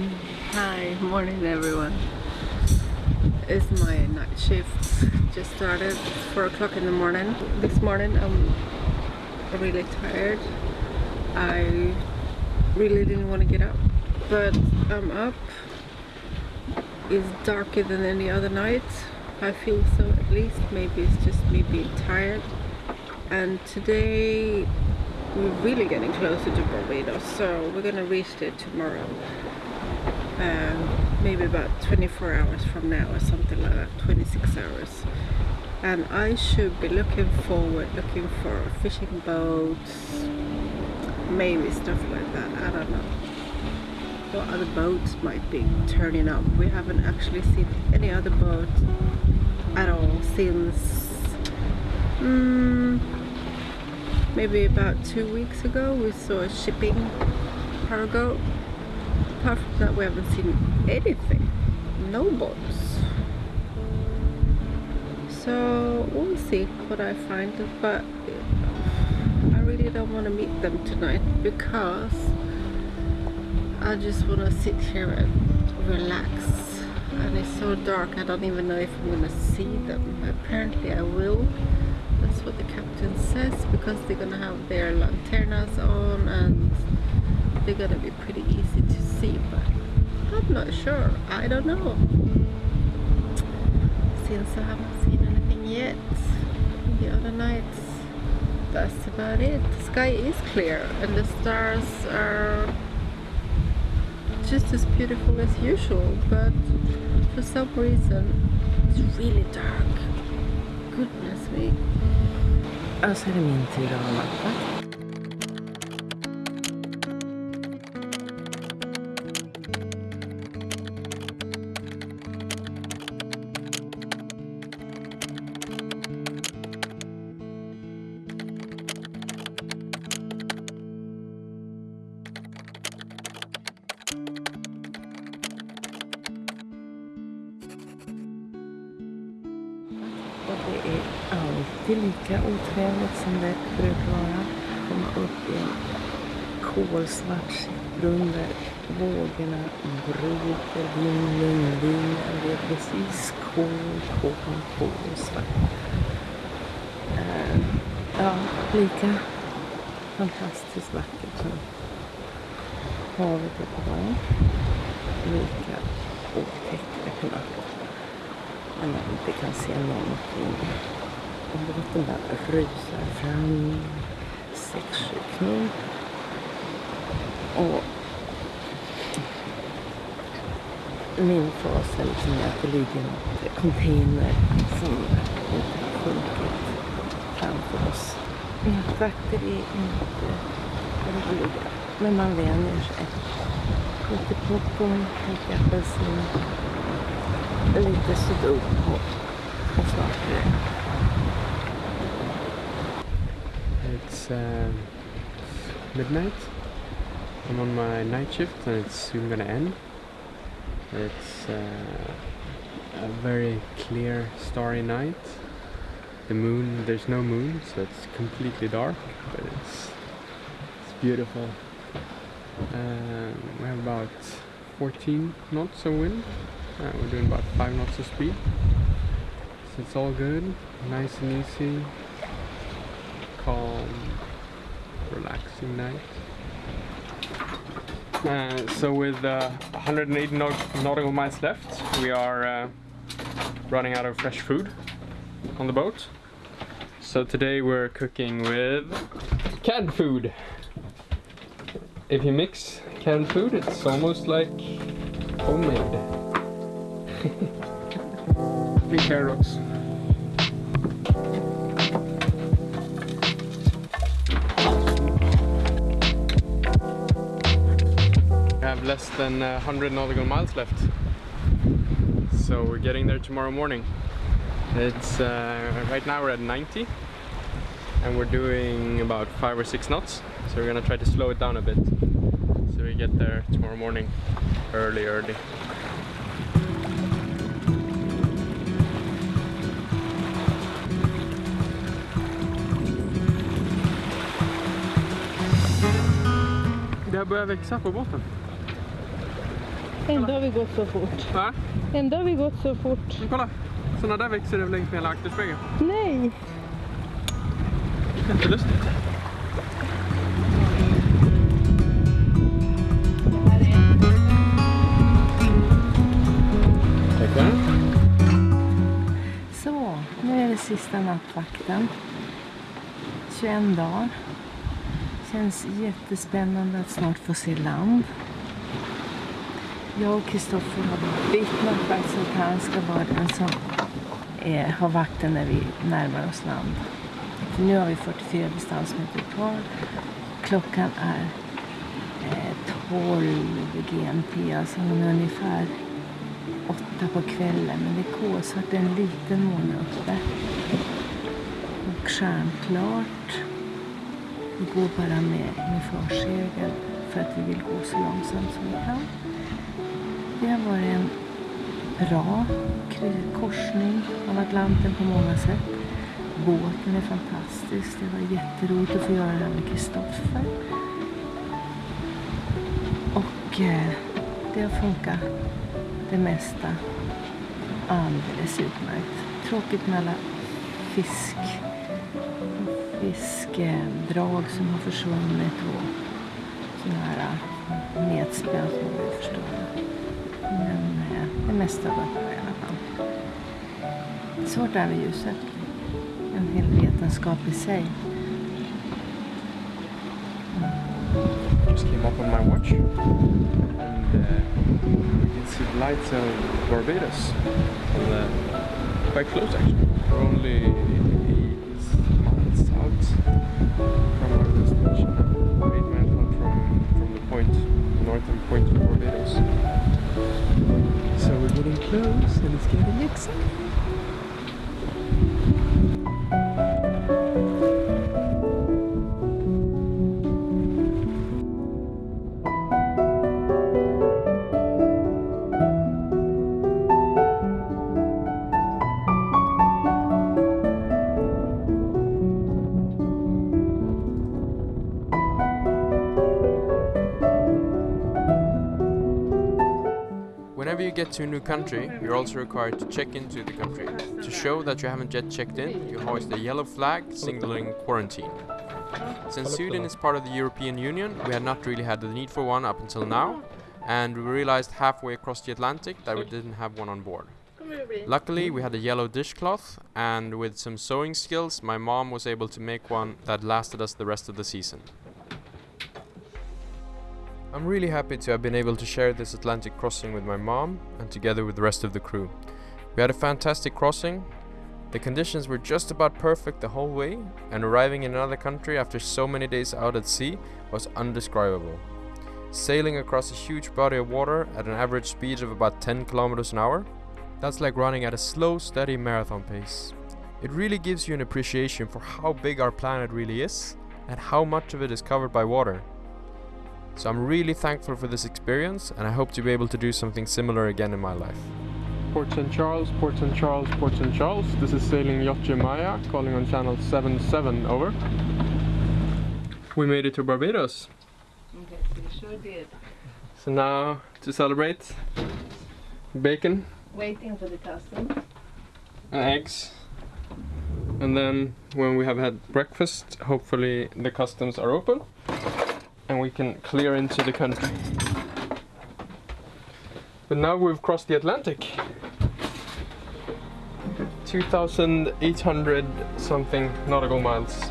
Hi, morning everyone. It's my night shift. Just started. It's 4 o'clock in the morning. This morning I'm really tired. I really didn't want to get up, but I'm up. It's darker than any other night. I feel so at least. Maybe it's just me being tired. And today we're really getting closer to Barbados, so we're gonna reach there tomorrow. Um, maybe about 24 hours from now or something like that, 26 hours. And I should be looking forward, looking for fishing boats, maybe stuff like that, I don't know. What other boats might be turning up. We haven't actually seen any other boat at all since mm, maybe about two weeks ago we saw a shipping cargo apart from that we haven't seen anything. No boats so we'll see what I find but I really don't want to meet them tonight because I just want to sit here and relax. And it's so dark I don't even know if I'm gonna see them. Apparently I will. That's what the captain says because they're gonna have their lanternas on and they're gonna be not sure. I don't know. Since I haven't seen anything yet. The other nights that's about it. The sky is clear and the stars are just as beautiful as usual but for some reason it's really dark. Goodness me. Och så är det min tur att. Inte lika otrevligt som det brukar vara. Komma upp i en kolsvart brunn där vågorna bryter vinden, vinden. Det är precis kol, kol, kolsvart. Ehm, ja, lika fantastiskt vackert som havet är på gång. Lika otäckt det kan vara när man inte kan se någonting. Och båten bara rusar fram. Sex, sju knop. Och min fas är liksom att det ligger en container som inte har sjunkit framför oss. Mjölkvakter är inte roliga, men man vänjer sig. Lite popcorn, lite apelsin lite sudoku och, saker. It's uh, midnight. I'm on my night shift and it's soon gonna end. It's uh, a very clear, starry night. The moon, there's no moon, so it's completely dark, but it's it's beautiful. Um, we have about 14 knots of wind. Uh, we're doing about 5 knots of speed. So it's all good, nice and easy, calm, relaxing night. Uh, so with uh, 180 naut- nautical miles left, we are uh, running out of fresh food on the boat. So today we're cooking with canned food. If you mix canned food, it's almost like homemade. Big. We less than uh, 100 nautical miles left. So we're getting there tomorrow morning. It's uh, right now we're at 90 and we're doing about 5 or 6 knots. So we're gonna try to slow it down a bit. So we get there tomorrow morning early early. Det har börjat växa på båten. Ändå har vi gått så fort. Va? Ändå har vi gått så fort. Men kolla! Såna där växer det längs med hela akterspegeln. Nej! Jättelustigt. Tackar. Så, nu är det sista nattvakten. 21 dagar. Känns jättespännande att snart få se land. Jag och Kristoffer har bytt faktiskt så att han ska vara den som eh, har vakten när vi närmar oss land. För nu har vi 44 distansmeter kvar. Klockan är eh, 12 GMT, alltså hon är ungefär åtta på kvällen. Men det är kolsvart, det är en liten måne uppe. Och stjärnklart. Vi går bara med, med försegel för att vi vill gå så långsamt som vi kan. Det har varit en bra korsning av Atlanten på många sätt. Båten är fantastisk. Det var jätteroligt att få göra det här med Kristoffer. Och eh, det har funkat det mesta alldeles utmärkt. Tråkigt med alla fisk, fiskdrag som har försvunnit och sådana här eh, metspön som har blivit förstörda. Men eh, det mesta var bra i alla fall. Svårt är med ljuset. En hel vetenskap i sig. Just came up on my watch. And uh, we can see the lights of Barbados. On the, uh, quite close actually. We're only it's Whenever you get to a new country, you're also required to check into the country. To show that you haven't yet checked in, you hoist a yellow flag signaling quarantine. Since Sweden is part of the European Union, we had not really had the need for one up until now, and we realized halfway across the Atlantic that we didn't have one on board. Luckily, we had a yellow dishcloth, and with some sewing skills, my mom was able to make one that lasted us the rest of the season. I'm really happy to have been able to share this Atlantic crossing with my mom and together with the rest of the crew. We had a fantastic crossing. The conditions were just about perfect the whole way, and arriving in another country after so many days out at sea was undescribable. Sailing across a huge body of water at an average speed of about 10 kilometers an hour, that's like running at a slow, steady marathon pace. It really gives you an appreciation for how big our planet really is and how much of it is covered by water. So I'm really thankful for this experience and I hope to be able to do something similar again in my life. Port St. Charles, Port St. Charles, Port St. Charles. This is sailing Yacht Maya, calling on channel 77, over. We made it to Barbados. Yes, we sure did. So now to celebrate, bacon Waiting for the customs. and eggs. And then when we have had breakfast, hopefully the customs are open and we can clear into the country. But now we've crossed the Atlantic. 2,800 something nautical miles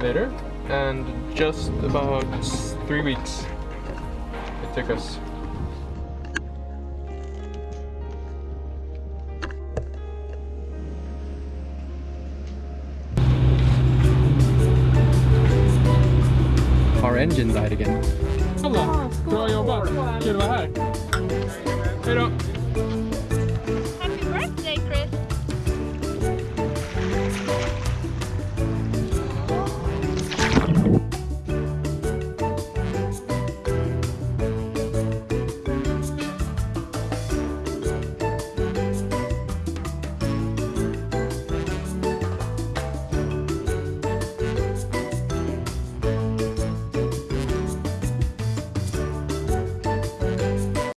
later, and just about three weeks it took us. Our engine died again. Kul att vara här. Hej då!